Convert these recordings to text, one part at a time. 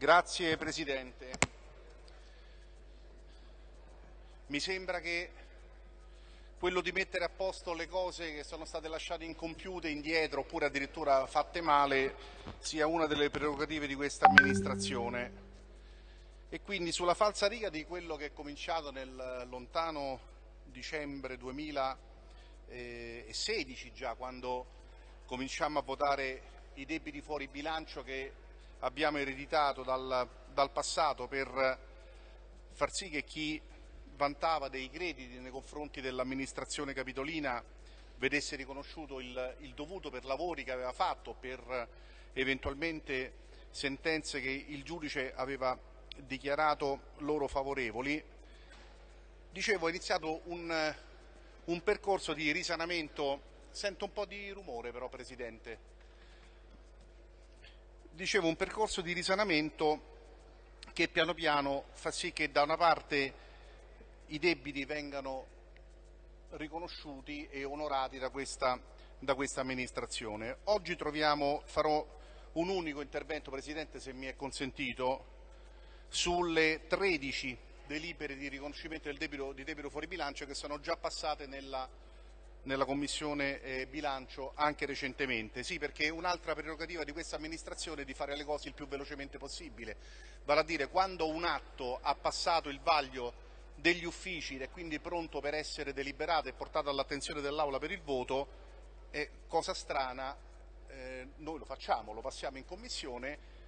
Grazie Presidente. Mi sembra che quello di mettere a posto le cose che sono state lasciate incompiute, indietro oppure addirittura fatte male sia una delle prerogative di questa amministrazione. E quindi sulla falsa riga di quello che è cominciato nel lontano dicembre 2016 già, quando cominciamo a votare i debiti fuori bilancio che abbiamo ereditato dal, dal passato per far sì che chi vantava dei crediti nei confronti dell'amministrazione capitolina vedesse riconosciuto il, il, dovuto per lavori che aveva fatto, per eventualmente sentenze che il giudice aveva dichiarato loro favorevoli. Dicevo, è iniziato un, un percorso di risanamento, sento un po' di rumore però Presidente, dicevo un percorso di risanamento che piano piano fa sì che da una parte i debiti vengano riconosciuti e onorati da questa, da questa amministrazione. Oggi troviamo, farò un unico intervento, Presidente, se mi è consentito, sulle 13 delibere di riconoscimento del debito, di debito fuori bilancio che sono già passate nella, nella Commissione eh, bilancio anche recentemente. Sì, perché un'altra prerogativa di questa amministrazione è di fare le cose il più velocemente possibile, vale a dire quando un atto ha passato il vaglio degli uffici ed è quindi pronto per essere deliberato e portato all'attenzione dell'Aula per il voto, è cosa strana, eh, noi lo facciamo, lo passiamo in Commissione,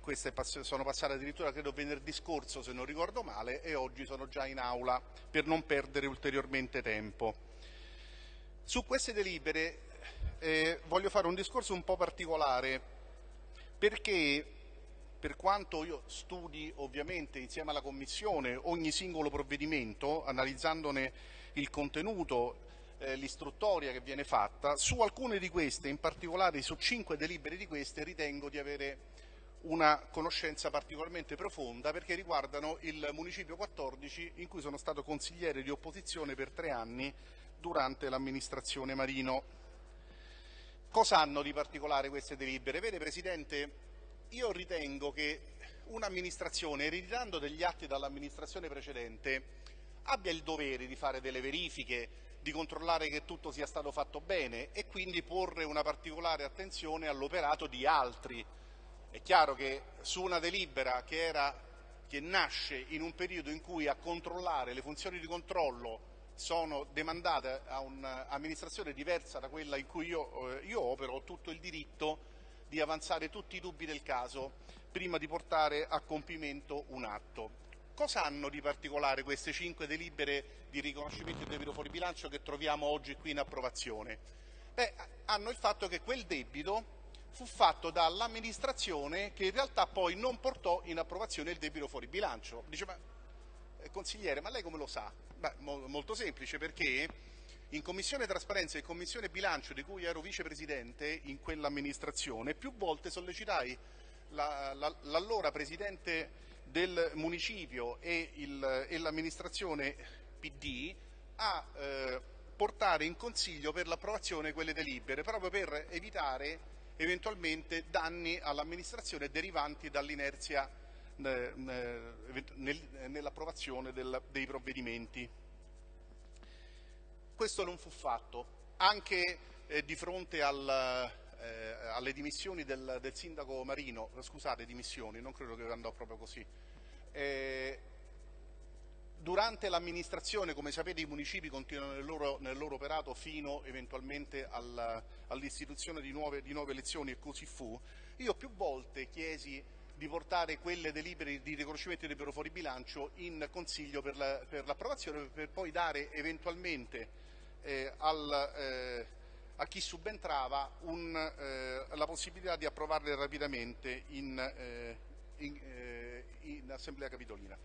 queste sono passate addirittura credo venerdì scorso se non ricordo male e oggi sono già in Aula per non perdere ulteriormente tempo. Su queste delibere eh, voglio fare un discorso un po' particolare perché per quanto io studi ovviamente insieme alla Commissione ogni singolo provvedimento, analizzandone il contenuto, eh, l'istruttoria che viene fatta, su alcune di queste, in particolare su cinque delibere di queste, ritengo di avere una conoscenza particolarmente profonda perché riguardano il Municipio 14 in cui sono stato consigliere di opposizione per tre anni durante l'amministrazione Marino. Cosa hanno di particolare queste delibere? Vede Presidente, io ritengo che un'amministrazione, ereditando degli atti dall'amministrazione precedente, abbia il dovere di fare delle verifiche, di controllare che tutto sia stato fatto bene e quindi porre una particolare attenzione all'operato di altri. È chiaro che su una delibera che, era, che nasce in un periodo in cui a controllare le funzioni di controllo sono demandate a un'amministrazione diversa da quella in cui io, eh, io opero, ho tutto il diritto di avanzare tutti i dubbi del caso prima di portare a compimento un atto. Cosa hanno di particolare queste cinque delibere di riconoscimento del debito fuori bilancio che troviamo oggi qui in approvazione? Beh, hanno il fatto che quel debito fu fatto dall'amministrazione che in realtà poi non portò in approvazione il debito fuori bilancio. Dice, ma consigliere, ma lei come lo sa? Beh, mo molto semplice perché in Commissione Trasparenza e Commissione Bilancio, di cui ero vicepresidente in quell'amministrazione, più volte sollecitai l'allora la, Presidente del Municipio e, l'amministrazione PD a eh, portare in Consiglio per l'approvazione quelle delibere, proprio per evitare eventualmente danni all'amministrazione derivanti dall'inerzia eh, nell'approvazione dei provvedimenti. Questo non fu fatto, anche eh, di fronte al, eh, alle dimissioni del, del, sindaco Marino, scusate, dimissioni, non credo che andò proprio così. Eh, durante l'amministrazione, come sapete, i municipi continuano nel loro, nel loro operato fino eventualmente al, all'istituzione di nuove, di nuove elezioni e così fu. Io più volte chiesi di portare quelle delibere di riconoscimento di libero fuori bilancio in Consiglio per l'approvazione la, per, per poi dare eventualmente eh, al, eh, a chi subentrava un, eh, la possibilità di approvarle rapidamente in, eh, in, eh, in Assemblea Capitolina.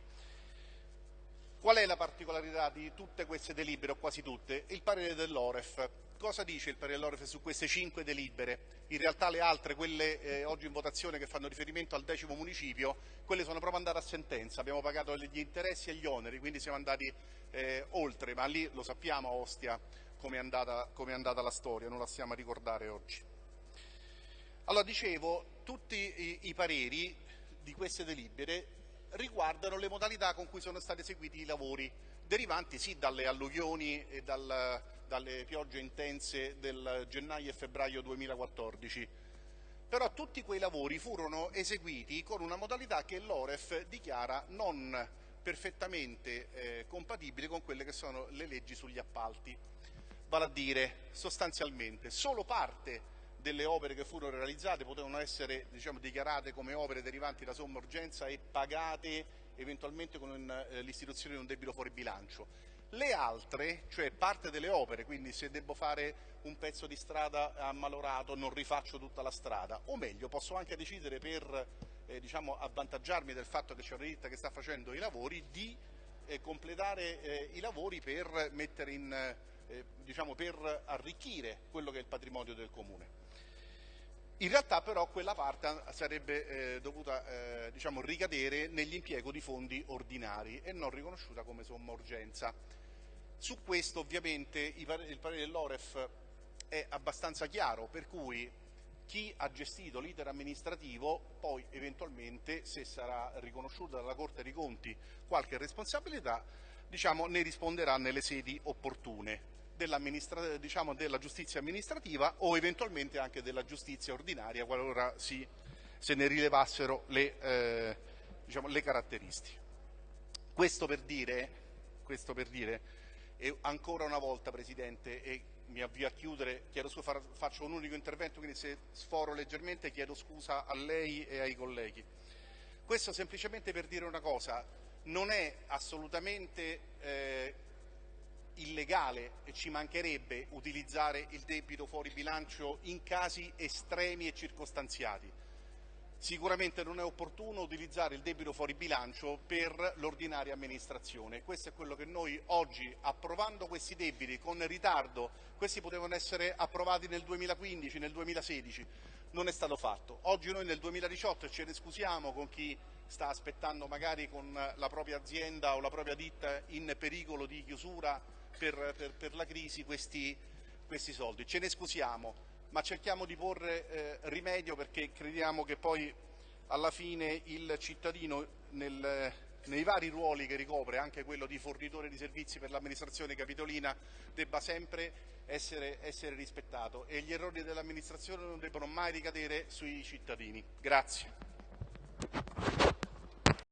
Qual è la particolarità di tutte queste delibere, o quasi tutte? Il parere dell'Oref. Cosa dice il parere dell'Oref su queste cinque delibere? In realtà le altre, quelle eh, oggi in votazione che fanno riferimento al decimo municipio, quelle sono proprio andate a sentenza, abbiamo pagato gli interessi e gli oneri, quindi siamo andati eh, oltre, ma lì lo sappiamo a Ostia come è andata, com andata la storia, non la stiamo a ricordare oggi. Allora dicevo, tutti i, i pareri di queste delibere riguardano le modalità con cui sono stati eseguiti i lavori, derivanti sì dalle alluvioni e dal, dalle piogge intense del gennaio e febbraio 2014. Però tutti quei lavori furono eseguiti con una modalità che l'Oref dichiara non perfettamente eh, compatibile con quelle che sono le leggi sugli appalti. Vale a dire, sostanzialmente, solo parte delle opere che furono realizzate potevano essere diciamo, dichiarate come opere derivanti da somma urgenza e pagate eventualmente con eh, l'istituzione di un debito fuori bilancio. Le altre, cioè parte delle opere, quindi se devo fare un pezzo di strada ammalorato non rifaccio tutta la strada, o meglio posso anche decidere per eh, diciamo, avvantaggiarmi del fatto che c'è una ditta che sta facendo i lavori di eh, completare eh, i lavori per, in, eh, diciamo, per arricchire quello che è il patrimonio del Comune. In realtà però quella parte sarebbe eh, dovuta eh, diciamo, ricadere nell'impiego di fondi ordinari e non riconosciuta come somma urgenza. Su questo ovviamente il parere dell'Oref è abbastanza chiaro, per cui chi ha gestito l'iter amministrativo poi eventualmente, se sarà riconosciuta dalla Corte dei Conti qualche responsabilità, diciamo, ne risponderà nelle sedi opportune diciamo, della giustizia amministrativa o eventualmente anche della giustizia ordinaria qualora si, se ne rilevassero le, eh, diciamo, le caratteristiche. Questo per dire, questo per dire e ancora una volta Presidente, e mi avvio a chiudere, scusa, faccio un unico intervento, quindi se sforo leggermente chiedo scusa a lei e ai colleghi. Questo semplicemente per dire una cosa, non è assolutamente eh, illegale e ci mancherebbe utilizzare il debito fuori bilancio in casi estremi e circostanziati. Sicuramente non è opportuno utilizzare il debito fuori bilancio per l'ordinaria amministrazione. Questo è quello che noi oggi, approvando questi debiti con ritardo, questi potevano essere approvati nel 2015, nel 2016, non è stato fatto. Oggi noi nel 2018 ce ne scusiamo con chi sta aspettando magari con la propria azienda o la propria ditta in pericolo di chiusura per, per, per la crisi questi, questi, soldi. Ce ne scusiamo, ma cerchiamo di porre eh, rimedio perché crediamo che poi alla fine il cittadino nel, nei vari ruoli che ricopre, anche quello di fornitore di servizi per l'amministrazione capitolina, debba sempre essere, essere rispettato e gli errori dell'amministrazione non debbono mai ricadere sui cittadini. Grazie.